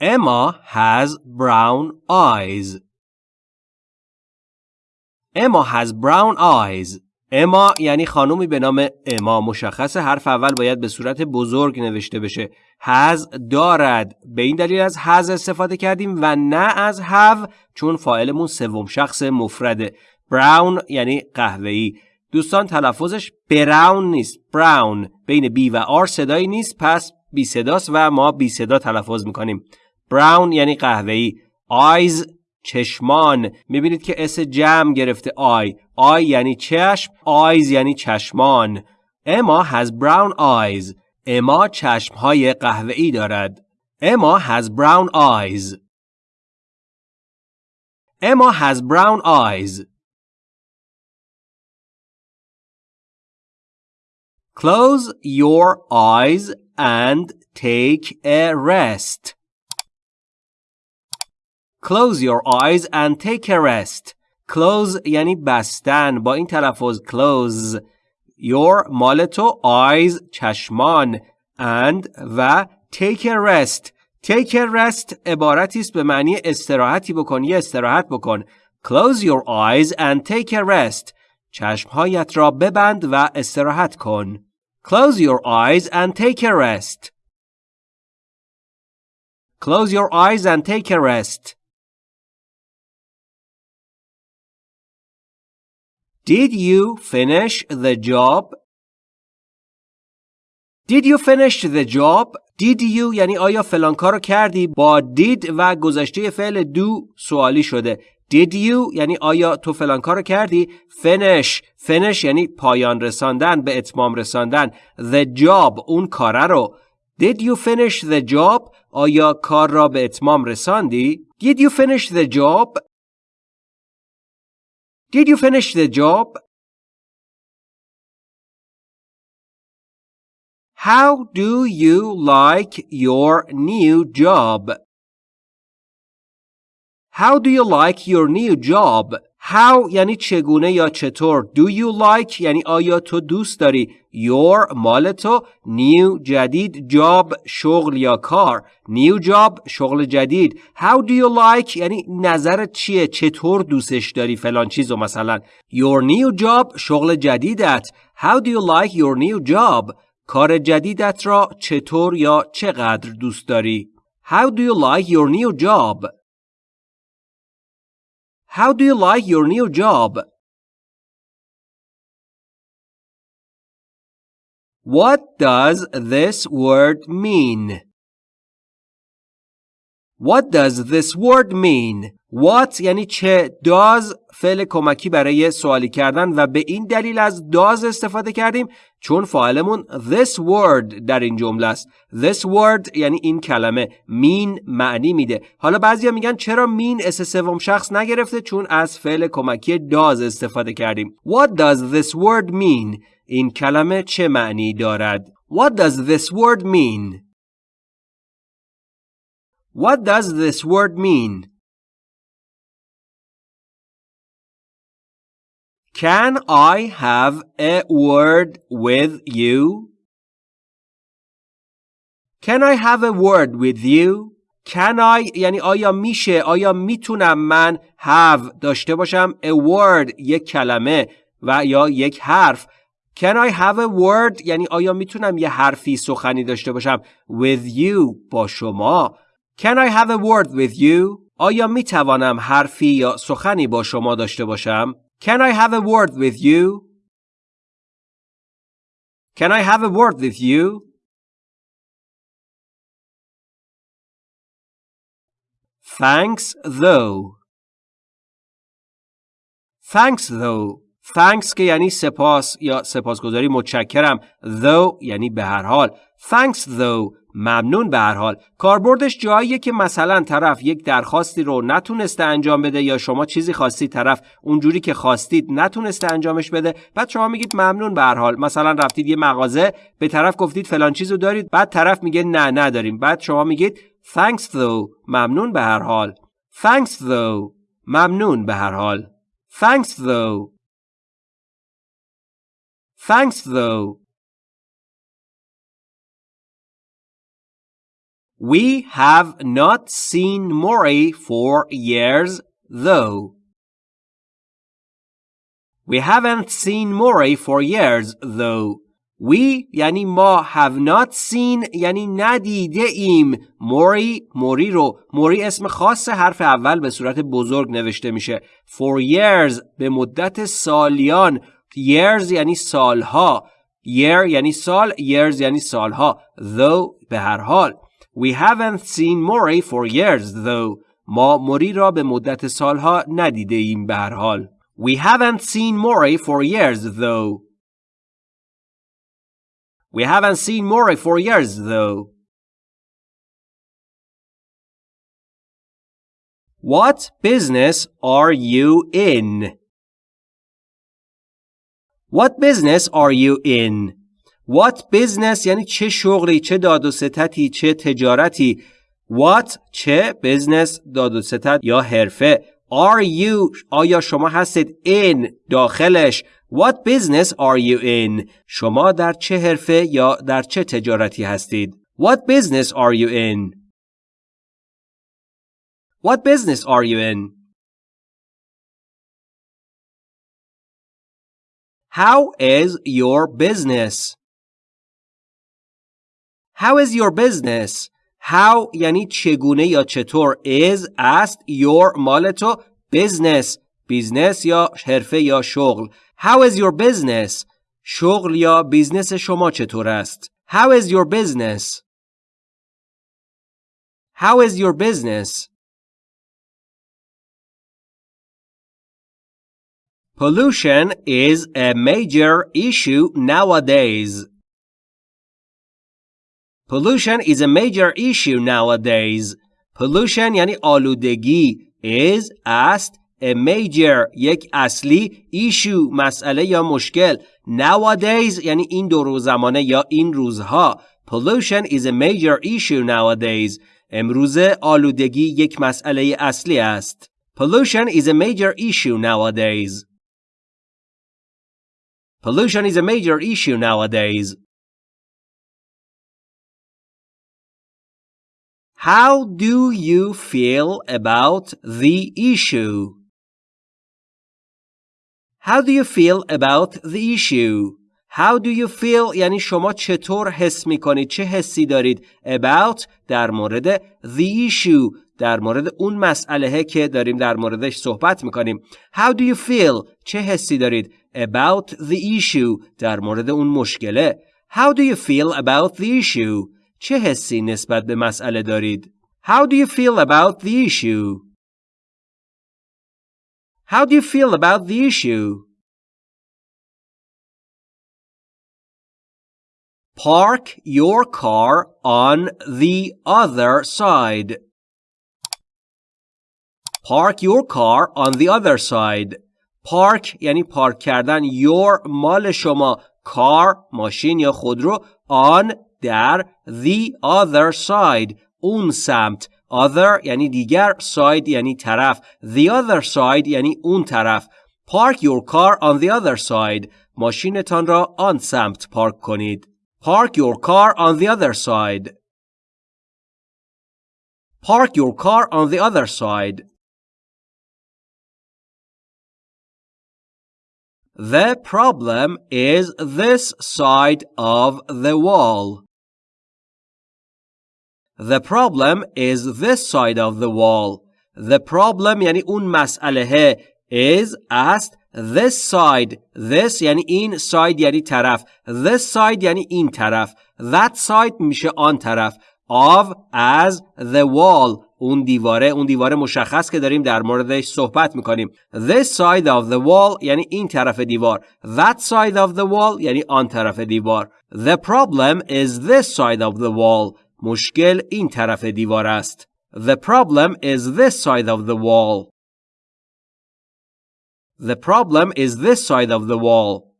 Emma has brown eyes. Emma has brown eyes. اما یعنی خانومی به نام اما مشخص حرف اول باید به صورت بزرگ نوشته بشه. هز دارد. به این دلیل از هز استفاده کردیم و نه از have چون فاعلمون سوم شخص مفرده. براون یعنی قهوه‌ای. دوستان تلفظش براون نیست. براون بین بی و آر صدایی نیست. پس بی صداست و ما بی صدا تلفظ می‌کنیم. Brown یعنی قهوه‌ای. eyes چشمان. می‌بینید که S جمع گرفته eye eye یعنی چشم eyes یعنی چشمان. Emma has brown eyes. اما چشمهای قهوه‌ای دارد. Emma has brown eyes. Emma has brown eyes. Close your eyes and take a rest. Close your eyes and take a rest. Close یعنی بستن با این تلفظ close your مال تو eyes چشمان and و take a rest take a rest عبارتی است به معنی استراحتی بکن یا استراحت بکن close your eyes and take a rest چشمهایت را ببند و استراحت کن close your eyes and take a rest close your eyes and take a rest Did you finish the job? Did you finish the job? Did you یعنی آیا فلان کار رو کردی؟ با did و گذشته فعل do سوالی شده. Did you یعنی آیا تو فلان کار رو کردی؟ Finish. Finish یعنی پایان رساندن به اتمام رساندن. The job اون کاره رو. Did you finish the job آیا کار را به اتمام رساندی؟ Did you finish the job Did you finish the job? How do you like your new job? How do you like your new job? How یعنی چگونه یا چطور؟ Do you like? یعنی آیا تو دوست داری؟ Your مال تو. New جدید. Job شغل یا کار؟ New job شغل جدید. How do you like? یعنی نظرت چیه؟ چطور دوستش داری فلان چیزو مثلا؟ Your new job شغل جدیدت. How do you like your new job? کار جدیدت را چطور یا چقدر دوست داری؟ How do you like your new job? How do you like your new job? What does this word mean? What does this word mean? What یعنی چه؟ Does فعل کمکی برای سوالی کردن و به این دلیل از does استفاده کردیم چون فاعلمون this word در این جمله است. This word یعنی این کلمه mean معنی میده. حالا بعضیا میگن چرا mean اس سوم شخص نگرفته؟ چون از فعل کمکی does استفاده کردیم. What does this word mean این کلمه چه معنی دارد؟ What does this word mean? What does this word mean? Can I have a word with you? Can I have a word with you? Can I یعنی آیا میشه آیا می‌تونم من have داشته باشم a word یک کلمه و یا یک حرف Can I have a word یعنی آیا می‌تونم یه حرفی سخنی داشته باشم with you با شما Can I have a word with you آیا می‌توانم حرفی یا سخنی با شما داشته باشم Can I have a word with you? Can I have a word with you? Thanks though. Thanks though. Thanks که یعنی سپاس یا سپاسگزاری متشکرم. Though یعنی به هر حال. Thanks though ممنون به هر حال. کاربردش جاییه که مثلا طرف یک درخواستی رو نتونسته انجام بده یا شما چیزی خواستی طرف اونجوری که خواستید نتونسته انجامش بده. بعد شما میگید ممنون به هر حال. مثلا رفتید یه مغازه به طرف گفتید فلان چیزو دارید بعد طرف میگه نه نداریم. بعد شما میگید thanks though ممنون به هر حال. thanks though ممنون به هر حال. thanks though. thanks though. We have not seen Mori for years, though. We haven't seen Mori for years, though. We یعنی ما have not seen یعنی ندیده ایم. موری موری رو. موری اسم خاص حرف اول به صورت بزرگ نوشته میشه. For years به مدت سالیان. Years یعنی سالها. Year یعنی سال years یعنی سالها. Though به هر حال. We haven't seen Mori for years though. ما موری را به مدت سالها ندیده ایم به هر حال. We haven't seen Mori for years though. We haven't seen Mori for years though. What business are you in? What business are you in? What business یعنی چه شغلی چه داد و ستتی چه تجارتی What چه business داد و ستت یا حرفه Are you آیا شما هستید in داخلش What business are you in شما در چه حرفه یا در چه تجارتی هستید What business are you in What business are you in How is your business How is your business? How یعنی چگونه یا چطور is است your مال تو business بیزنس یا حرفه یا شغل How is your business? شغل یا بیزنس شما چطور است؟ How is your business? How is your business? Pollution is a major issue nowadays. Pollution is a major issue nowadays. Pollution یعنی آلودگی is است a major یک اصلی issue مسئله یا مشکل nowadays یعنی این دور زمانه یا این روزها pollution is a major issue nowadays امروزه آلودگی یک مسئله اصلی است pollution is a major issue nowadays pollution is a major issue nowadays How do you feel about the issue? How do you feel about the issue? How do you feel یعنی شما چطور حس می کنید چه حسی دارید about در مورد the issue در مورد اون مسئله که داریم در موردش صحبت می کنیم How do you feel چه حسی دارید about the issue در مورد اون مشکله How do you feel about the issue چه حسی نسبت به مسئله دارید How do you feel about the issue How do you feel about the issue? Park your car on the other side. Park your car on the other side. Park یعنی پارک کردن your مال شما car ماشین یا خودرو on در the other side اون سمت other یعنی دیگر side یعنی طرف the other side یعنی اون طرف park your car on the other side ماشینتان را آن سمت پارک کنید park your car on the other side park your car on the other side The problem is this side of the wall. The problem is this side of the wall. The problem یعنی اون مسئله is است this side this یعنی این side یعنی طرف this side یعنی این طرف that side میشه آن طرف of as the wall اون دیواره اون دیواره مشخص که داریم در موردش صحبت میکنیم this side of the wall یعنی این طرف دیوار that side of the wall یعنی آن طرف دیوار the problem is this side of the wall مشکل این طرف دیوار است. The problem is this side of the wall. The problem is this side of the wall.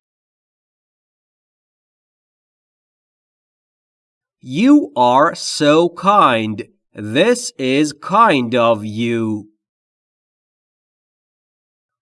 You are so kind. This is kind of you.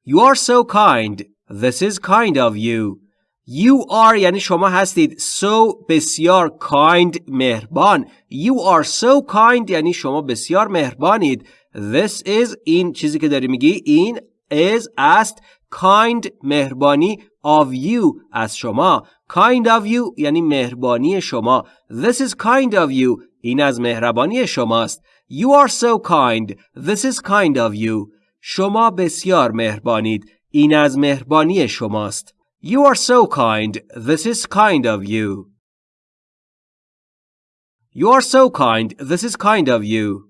You are so kind. This is kind of you. You are یعنی شما هستید. So بسیار kind مهربان. You are so kind یعنی شما بسیار مهربانید. This is این چیزی که داری میگی. این is است kind مهربانی of you از شما. Kind of you یعنی مهربانی شما. This is kind of you. این از مهربانی شماست. You are so kind. This is kind of you. شما بسیار مهربانید. این از مهربانی شماست. You are so kind This is kind of you You are so kind This is kind of you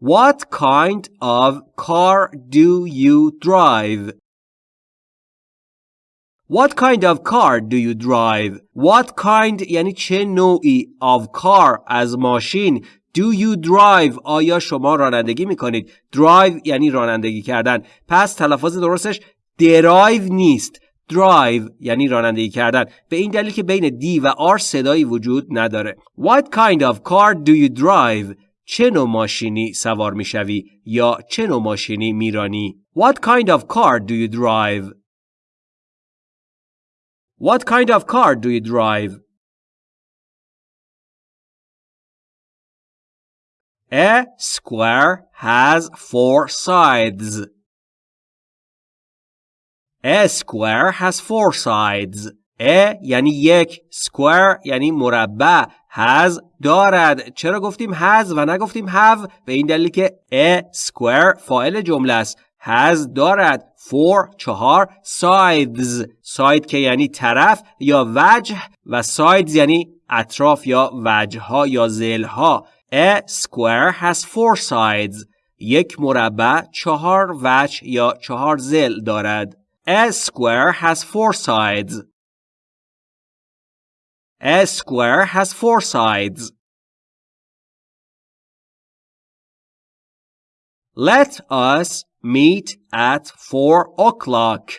What kind of car do you drive? What kind of car do you drive? What kind یعنی چه نوعی of car از ماشین Do you drive? آیا شما رانندگی می‌کنید؟ Drive یعنی رانندگی کردن. پس تلفظ درستش درایو نیست. Drive یعنی رانندگی کردن. به این دلیل که بین دی و R صدایی وجود نداره. What kind of car do you drive? چه نوع ماشینی سوار می‌شوی یا چه نوع ماشینی میرانی؟ What kind of car do you drive? What kind of car do you drive? A square has four sides. A square has four sides. A یعنی یک. Square یعنی مربع. Has دارد. چرا گفتیم has و نگفتیم have به این دلیل که a square فاعل جمله است. Has دارد. Four چهار sides. Side که یعنی طرف یا وجه و sides یعنی اطراف یا وجه ها یا زل ها A square has four sides. یک مربع چهار وجه یا چهار زل دارد. A square has four sides. A square has four sides. Let us meet at four o'clock.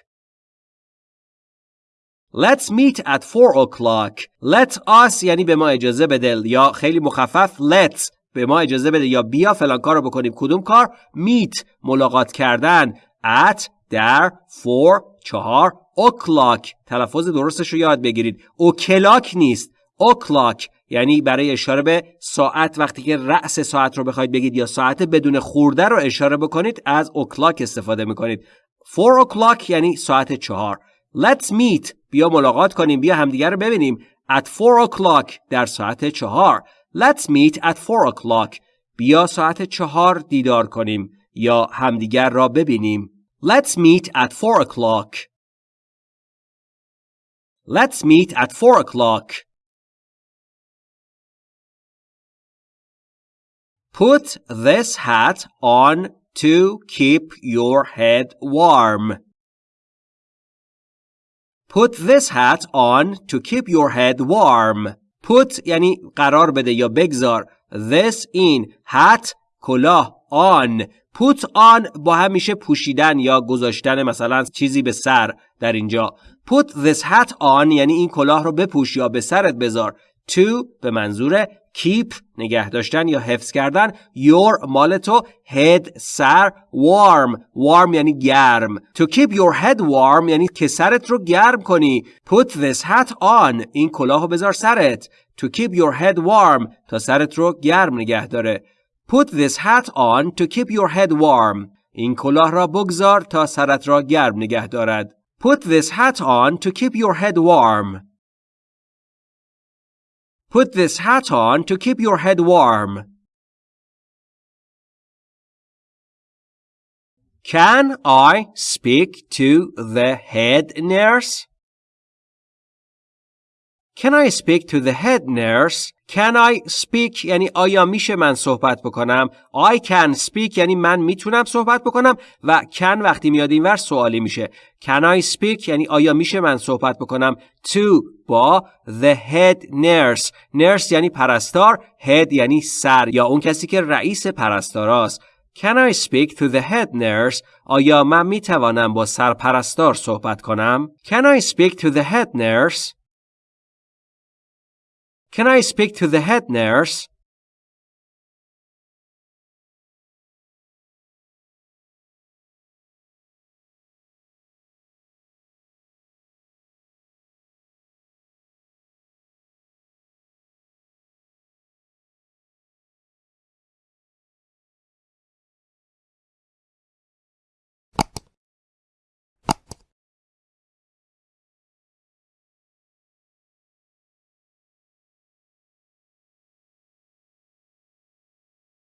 Let's meet at four o'clock. Let us یعنی به ما اجازه بده یا خیلی مخفف. Let's به ما اجازه بده یا بیا فلان کار رو بکنیم. کدوم کار؟ Meet ملاقات کردن. At در four چهار o'clock. تلفظ درستش رو یاد بگیرید. O'clock نیست. O'clock یعنی برای اشاره به ساعت. وقتی که رأس ساعت رو بخواید بگید یا ساعت بدون خورده رو اشاره بکنید از o'clock استفاده می‌کنید. 4 o'clock یعنی ساعت چهار. Let's meet بیا ملاقات کنیم بیا همدیگر رو ببینیم at 4 o'clock در ساعت چهار Let's meet at 4 o'clock بیا ساعت چهار دیدار کنیم یا همدیگر را ببینیم Let's meet at 4 o'clock Let's meet at 4 o'clock Put this hat on to keep your head warm. Put this hat on to keep your head warm. Put یعنی قرار بده یا بگذار. This in hat کلاه on. Put on با هم میشه پوشیدن یا گذاشتن مثلا چیزی به سر در اینجا. Put this hat on یعنی این کلاه رو بپوش یا به سرت بذار. To به منظور keep نگه داشتن یا حفظ کردن your مال تو head سر warm warm یعنی گرم to keep your head warm یعنی که سرت رو گرم کنی put this hat on این کلاه رو بذار سرت to keep your head warm تا سرت رو گرم نگه داره put this hat on to keep your head warm این کلاه را بگذار تا سرت را گرم نگه دارد put this hat on to keep your head warm Put this hat on to keep your head warm. Can I speak to the head nurse? Can I speak to the head nurse? Can I speak? یعنی آیا میشه من صحبت بکنم؟ I can speak یعنی من می‌تونم صحبت بکنم و can وقتی میاد اینور سوالی میشه. Can I speak? یعنی آیا میشه من صحبت بکنم؟ To با the head nurse. Nurse یعنی پرستار head یعنی سر یا اون کسی که رئیس پرستاراست. Can I speak to the head nurse? آیا من می‌توانم با سرپرستار صحبت کنم؟ Can I speak to the head nurse? Can I speak to the head nurse?